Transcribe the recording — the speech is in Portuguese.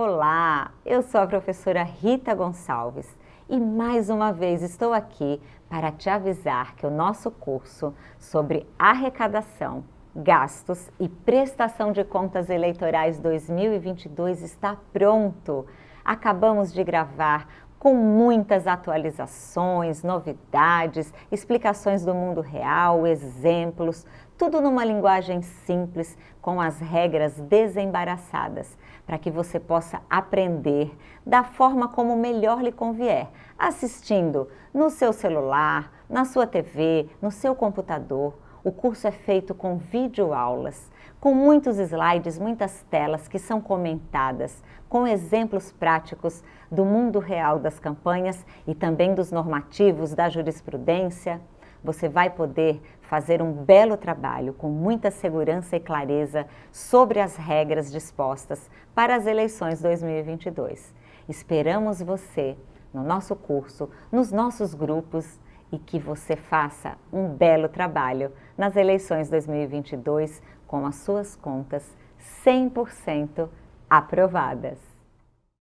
Olá, eu sou a professora Rita Gonçalves e mais uma vez estou aqui para te avisar que o nosso curso sobre arrecadação, gastos e prestação de contas eleitorais 2022 está pronto. Acabamos de gravar com muitas atualizações, novidades, explicações do mundo real, exemplos, tudo numa linguagem simples, com as regras desembaraçadas, para que você possa aprender da forma como melhor lhe convier, assistindo no seu celular, na sua TV, no seu computador, o curso é feito com videoaulas, com muitos slides, muitas telas que são comentadas, com exemplos práticos do mundo real das campanhas e também dos normativos da jurisprudência. Você vai poder fazer um belo trabalho com muita segurança e clareza sobre as regras dispostas para as eleições 2022. Esperamos você no nosso curso, nos nossos grupos e que você faça um belo trabalho nas eleições 2022 com as suas contas 100% aprovadas.